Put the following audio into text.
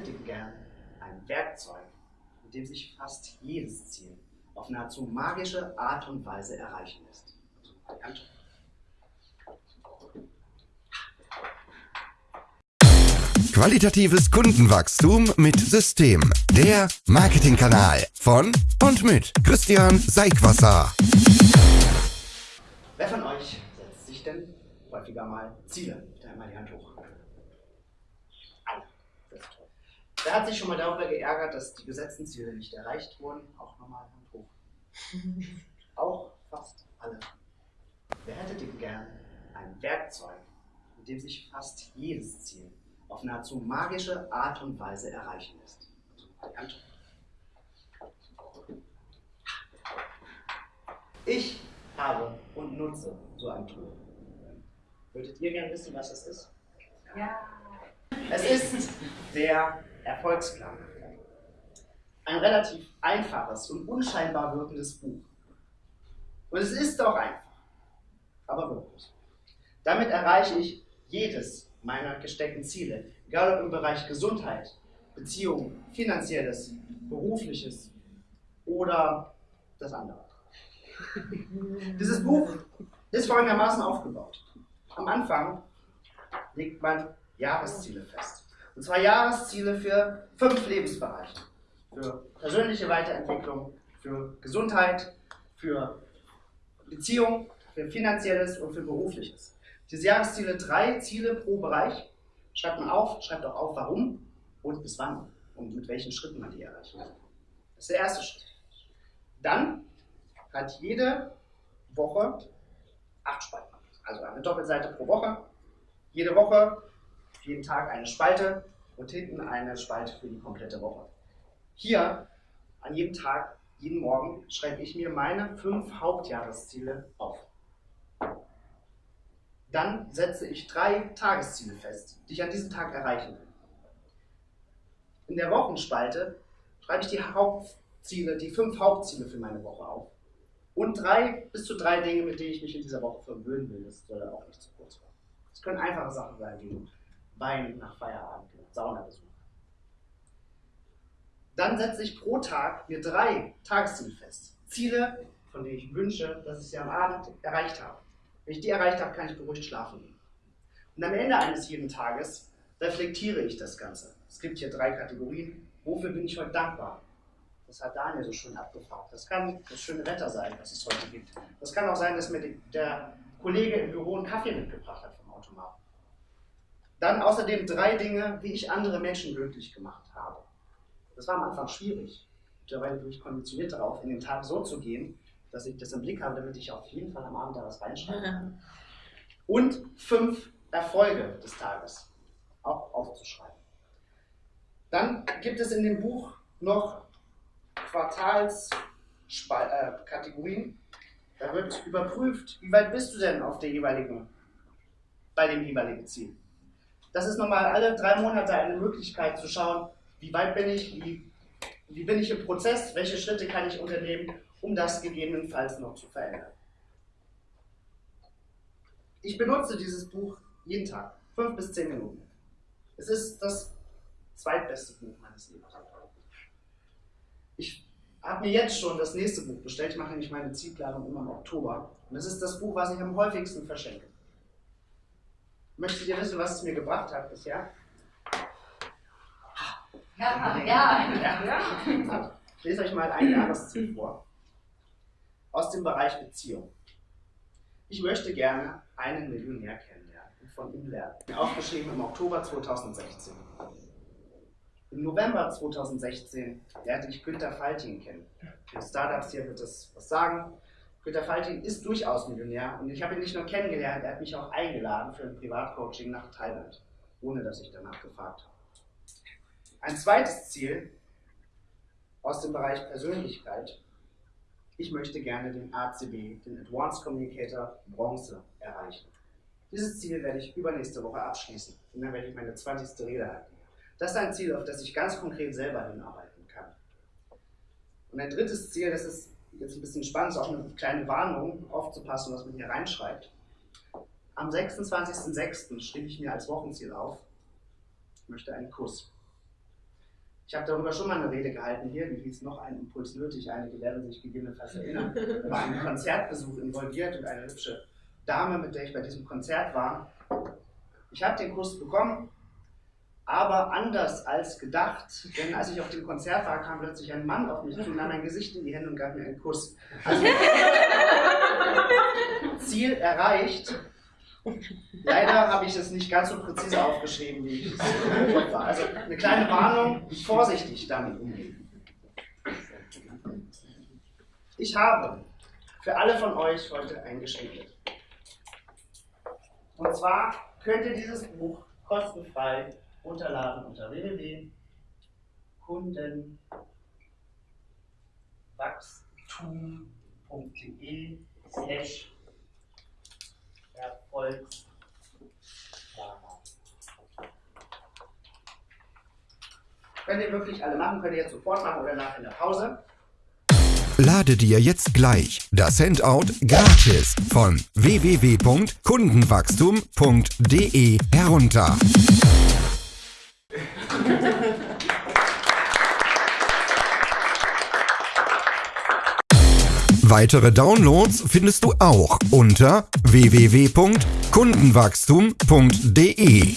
hätte gern ein Werkzeug, mit dem sich fast jedes Ziel auf nahezu magische Art und Weise erreichen lässt. Qualitatives Kundenwachstum mit System. Der Marketingkanal von und mit Christian Seigwasser. Wer von euch setzt sich denn häufiger mal Ziele? Da einmal die Hand hoch. Alle. Wer hat sich schon mal darüber geärgert, dass die gesetzten Ziele nicht erreicht wurden? Auch nochmal Hand hoch. Auch fast alle. Wer hätte denn gern ein Werkzeug, mit dem sich fast jedes Ziel auf nahezu magische Art und Weise erreichen lässt? Hand Ich habe und nutze so ein Tool. Würdet ihr gerne wissen, was es ist? Ja. Es ist der Erfolgsplan. Ein relativ einfaches und unscheinbar wirkendes Buch. Und es ist doch einfach, aber wirklich. Damit erreiche ich jedes meiner gesteckten Ziele, egal ob im Bereich Gesundheit, Beziehungen, finanzielles, berufliches oder das andere. Dieses Buch ist folgendermaßen aufgebaut. Am Anfang legt man Jahresziele fest. Und zwar Jahresziele für fünf Lebensbereiche. Für persönliche Weiterentwicklung, für Gesundheit, für Beziehung, für finanzielles und für berufliches. Diese Jahresziele, drei Ziele pro Bereich, schreibt man auf, schreibt auch auf, warum und bis wann und mit welchen Schritten man die erreichen will. Das ist der erste Schritt. Dann hat jede Woche acht Spalten. Also eine Doppelseite pro Woche. Jede Woche, jeden Tag eine Spalte und hinten eine Spalte für die komplette Woche. Hier, an jedem Tag, jeden Morgen, schreibe ich mir meine fünf Hauptjahresziele auf. Dann setze ich drei Tagesziele fest, die ich an diesem Tag erreichen will. In der Wochenspalte schreibe ich die Hauptziele, die fünf Hauptziele für meine Woche auf. Und drei bis zu drei Dinge, mit denen ich mich in dieser Woche verwöhnen will. Das soll auch nicht zu kurz kommen. Es können einfache Sachen sein, wie Wein nach Feierabend, Saunabesuch. Dann setze ich pro Tag mir drei Tagesziele fest. Ziele, von denen ich wünsche, dass ich sie am Abend erreicht habe. Wenn ich die erreicht habe, kann ich beruhigt schlafen gehen. Und am Ende eines jeden Tages reflektiere ich das Ganze. Es gibt hier drei Kategorien. Wofür bin ich heute dankbar? Das hat Daniel so schön abgefragt. Das kann das schöne Wetter sein, was es heute gibt. Das kann auch sein, dass mir der Kollege im Büro einen Kaffee mitgebracht hat vom Automaten. Dann außerdem drei Dinge, wie ich andere Menschen glücklich gemacht habe. Das war am Anfang schwierig. Mittlerweile bin ich konditioniert darauf, in den Tag so zu gehen, dass ich das im Blick habe, damit ich auf jeden Fall am Abend da was reinschreibe. kann. Und fünf Erfolge des Tages auch aufzuschreiben. Dann gibt es in dem Buch noch Quartalskategorien. Da wird überprüft, wie weit bist du denn auf der jeweiligen, bei dem jeweiligen Ziel. Das ist nochmal alle drei Monate eine Möglichkeit zu schauen, wie weit bin ich, wie, wie bin ich im Prozess, welche Schritte kann ich unternehmen, um das gegebenenfalls noch zu verändern. Ich benutze dieses Buch jeden Tag, fünf bis zehn Minuten. Es ist das zweitbeste Buch meines Lebens. Ich habe mir jetzt schon das nächste Buch bestellt. Ich mache nämlich meine Zielplanung immer im Oktober. Und das ist das Buch, was ich am häufigsten verschenke. Möchtet ihr wissen, was es mir gebracht hat bisher? Ja, ja. ja. Ich lese euch mal ein Jahresziel vor. Aus dem Bereich Beziehung. Ich möchte gerne einen Millionär kennenlernen und von ihm lernen. Aufgeschrieben im Oktober 2016. Im November 2016 lernte ich Günter Faltin kennen. Für Startups hier wird das was sagen. Günter Faltin ist durchaus Millionär und ich habe ihn nicht nur kennengelernt, er hat mich auch eingeladen für ein Privatcoaching nach Thailand, ohne dass ich danach gefragt habe. Ein zweites Ziel aus dem Bereich Persönlichkeit. Ich möchte gerne den ACB, den Advanced Communicator Bronze, erreichen. Dieses Ziel werde ich übernächste Woche abschließen und dann werde ich meine 20. Rede halten. Das ist ein Ziel, auf das ich ganz konkret selber hinarbeiten kann. Und ein drittes Ziel, das ist jetzt ein bisschen spannend, ist auch eine kleine Warnung, aufzupassen, was man hier reinschreibt. Am 26.06. schrieb ich mir als Wochenziel auf, ich möchte einen Kuss. Ich habe darüber schon mal eine Rede gehalten hier, die hieß noch ein Impuls nötig. Einige werden sich gegebenenfalls erinnern. War einen Konzertbesuch involviert und eine hübsche Dame, mit der ich bei diesem Konzert war. Ich habe den Kuss bekommen, aber anders als gedacht, denn als ich auf dem Konzert war, kam plötzlich ein Mann auf mich zu, nahm mein Gesicht in die Hände und gab mir einen Kuss. Also, Ziel erreicht. Leider habe ich es nicht ganz so präzise aufgeschrieben, wie ich es war. Also eine kleine Warnung, vorsichtig damit umgehen. Ich habe für alle von euch heute ein Geschenk. Und zwar könnt ihr dieses Buch kostenfrei runterladen unter www.kundenwachstum.de slash Erfolgsplaner. Könnt ihr wirklich alle machen, könnt ihr jetzt sofort machen oder nach in der Pause. Lade dir jetzt gleich das Handout gratis von www.kundenwachstum.de herunter. Weitere Downloads findest du auch unter www.kundenwachstum.de.